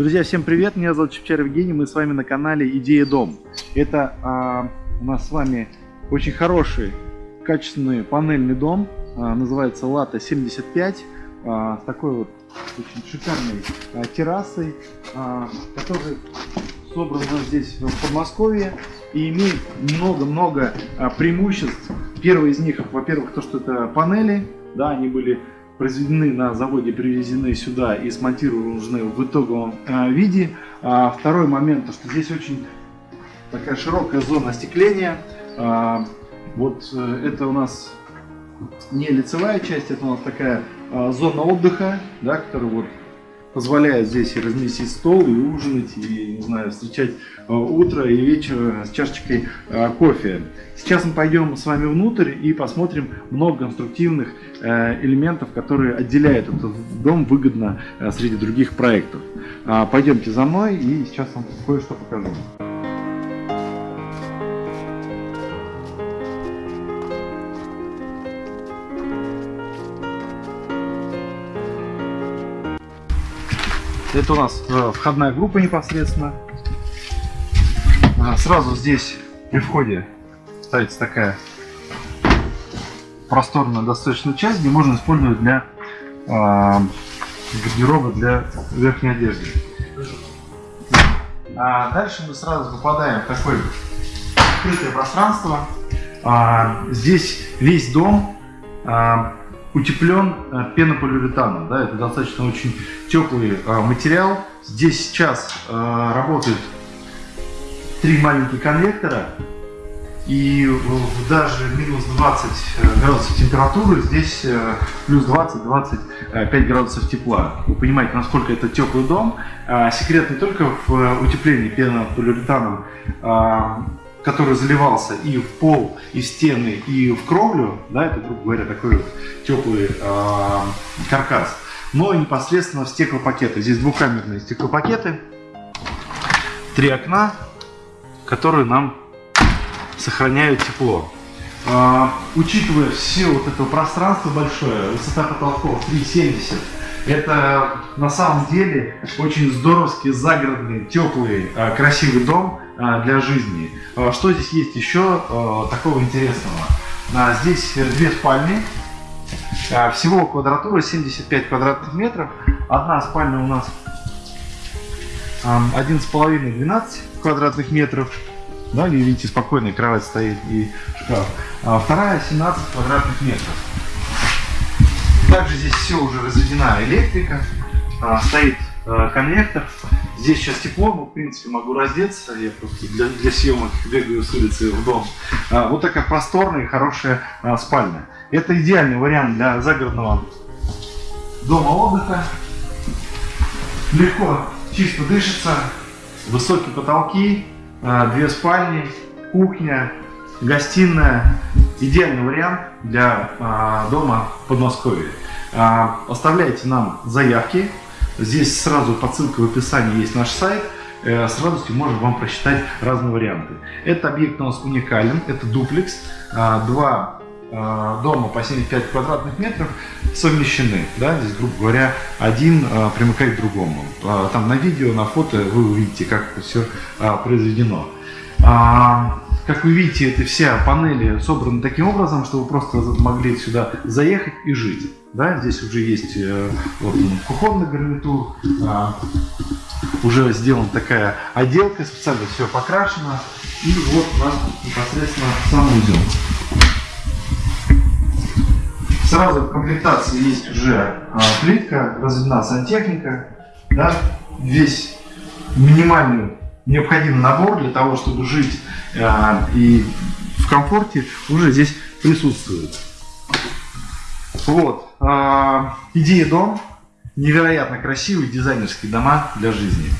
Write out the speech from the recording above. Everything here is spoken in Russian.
Друзья, всем привет! Меня зовут Чепчар Евгений, мы с вами на канале Идея Дом. Это а, у нас с вами очень хороший, качественный панельный дом, а, называется Лата 75, а, с такой вот очень шикарной а, террасой, а, который собран у нас здесь в Подмосковье и имеет много-много а, преимуществ. Первое из них, во-первых, то, что это панели, да, они были произведены на заводе, привезены сюда и смонтированы в итоговом э, виде. А второй момент, то, что здесь очень такая широкая зона остекления. А, вот э, это у нас не лицевая часть, это у нас такая а, зона отдыха, да, которая вот позволяет здесь и разместить стол, и ужинать, и, не знаю, встречать э, утро и вечер с чашечкой э, кофе. Сейчас мы пойдем с вами внутрь и посмотрим много конструктивных э, элементов, которые отделяют этот дом выгодно среди других проектов. А, пойдемте за мной и сейчас вам кое-что покажу. Это у нас э, входная группа непосредственно. Сразу здесь при входе ставится такая просторная достаточно часть, где можно использовать для э, гардероба для верхней одежды. А дальше мы сразу попадаем в такое открытое пространство. А, здесь весь дом а, утеплен э, пенополиуретаном. Да, это достаточно очень теплый э, материал. Здесь сейчас э, работают три маленьких конвектора. И даже минус 20 градусов температуры, здесь плюс 20-25 градусов тепла. Вы понимаете, насколько это теплый дом. Секрет не только в утеплении пенополиуретаном который заливался и в пол, и в стены, и в кровлю, да, это, грубо говоря, такой вот теплый э, каркас, но и непосредственно в стеклопакеты. Здесь двухкамерные стеклопакеты, три окна, которые нам сохраняют тепло. Э, учитывая все вот это пространство большое, высота потолков 3,70, это на самом деле очень здоровский, загородный, теплый, э, красивый дом, а, для жизни. А, что здесь есть еще а, такого интересного? Здесь две спальни, всего квадратура 75 квадратных метров. Одна спальня у нас 11,5-12 квадратных метров. Да, видите, спокойная кровать стоит и шкаф. А вторая 17 квадратных метров. Также здесь все уже разведена электрика, стоит конвектор. Здесь сейчас тепло, но в принципе могу раздеться. Я просто для, для съемок бегаю с улицы в дом. А, вот такая просторная и хорошая а, спальня. Это идеальный вариант для загородного дома отдыха. Легко, чисто дышится. Высокие потолки, а, две спальни, кухня, гостиная. Идеальный вариант для а, дома в Подмосковье. А, оставляйте нам заявки Здесь сразу по ссылке в описании есть наш сайт. Э, с радостью можем вам просчитать разные варианты. Этот объект у нас уникален. Это дуплекс. А, два а, дома по 75 квадратных метров совмещены. Да? Здесь, грубо говоря, один а, примыкает к другому. Там на видео, на фото вы увидите, как это все произведено. Как вы видите, это все панели собраны таким образом, что вы просто могли сюда заехать и жить. Да, здесь уже есть э, вот, кухонный гарнитур, а, уже сделана такая отделка, специально все покрашено. И вот у нас непосредственно сам узел. Сразу в комплектации есть уже а, плитка, разведена сантехника, да, весь минимальный необходимый набор для того, чтобы жить а, и в комфорте уже здесь присутствует. Вот. А, идея дом. Невероятно красивые дизайнерские дома для жизни.